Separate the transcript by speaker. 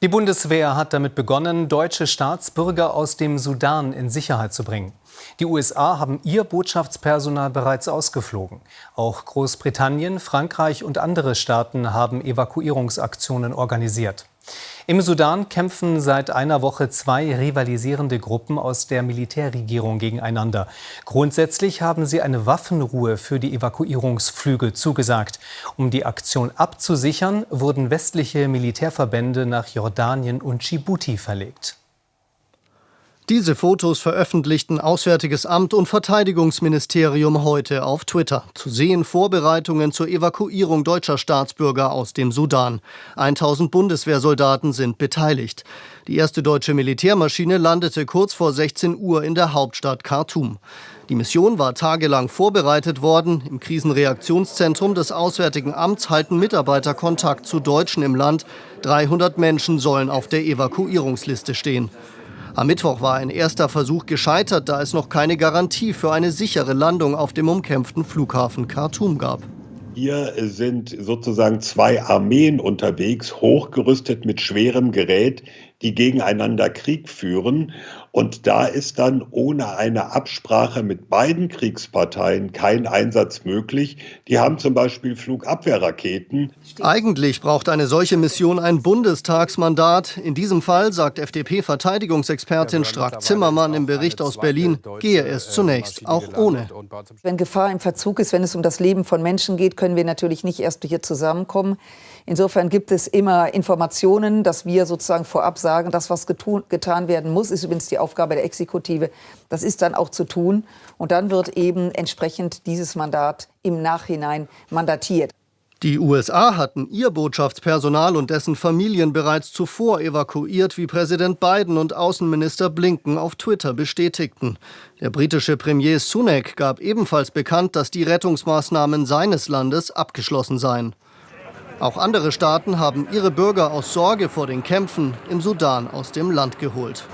Speaker 1: Die Bundeswehr hat damit begonnen, deutsche Staatsbürger aus dem Sudan in Sicherheit zu bringen. Die USA haben ihr Botschaftspersonal bereits ausgeflogen. Auch Großbritannien, Frankreich und andere Staaten haben Evakuierungsaktionen organisiert. Im Sudan kämpfen seit einer Woche zwei rivalisierende Gruppen aus der Militärregierung gegeneinander. Grundsätzlich haben sie eine Waffenruhe für die Evakuierungsflüge zugesagt. Um die Aktion abzusichern, wurden westliche Militärverbände nach Jordanien und Djibouti verlegt.
Speaker 2: Diese Fotos veröffentlichten Auswärtiges Amt und Verteidigungsministerium heute auf Twitter. Zu sehen Vorbereitungen zur Evakuierung deutscher Staatsbürger aus dem Sudan. 1000 Bundeswehrsoldaten sind beteiligt. Die erste deutsche Militärmaschine landete kurz vor 16 Uhr in der Hauptstadt Khartoum. Die Mission war tagelang vorbereitet worden. Im Krisenreaktionszentrum des Auswärtigen Amts halten Mitarbeiter Kontakt zu Deutschen im Land. 300 Menschen sollen auf der Evakuierungsliste stehen. Am Mittwoch war ein erster Versuch gescheitert, da es noch keine Garantie für eine sichere Landung auf dem umkämpften Flughafen Khartoum gab.
Speaker 3: Hier sind sozusagen zwei Armeen unterwegs, hochgerüstet mit schwerem Gerät, die gegeneinander Krieg führen. Und da ist dann ohne eine Absprache mit beiden Kriegsparteien kein Einsatz möglich. Die haben zum Beispiel Flugabwehrraketen.
Speaker 2: Eigentlich braucht eine solche Mission ein Bundestagsmandat. In diesem Fall, sagt FDP-Verteidigungsexpertin Strack-Zimmermann im Bericht aus Berlin, gehe es zunächst auch ohne.
Speaker 4: Wenn Gefahr im Verzug ist, wenn es um das Leben von Menschen geht, können wir natürlich nicht erst hier zusammenkommen. Insofern gibt es immer Informationen, dass wir sozusagen vorab sagen, das, was getun, getan werden muss, ist übrigens die Aufgabe der Exekutive, das ist dann auch zu tun. Und dann wird eben entsprechend dieses Mandat im Nachhinein mandatiert.
Speaker 2: Die USA hatten ihr Botschaftspersonal und dessen Familien bereits zuvor evakuiert, wie Präsident Biden und Außenminister Blinken auf Twitter bestätigten. Der britische Premier Sunak gab ebenfalls bekannt, dass die Rettungsmaßnahmen seines Landes abgeschlossen seien. Auch andere Staaten haben ihre Bürger aus Sorge vor den Kämpfen im Sudan aus dem Land geholt.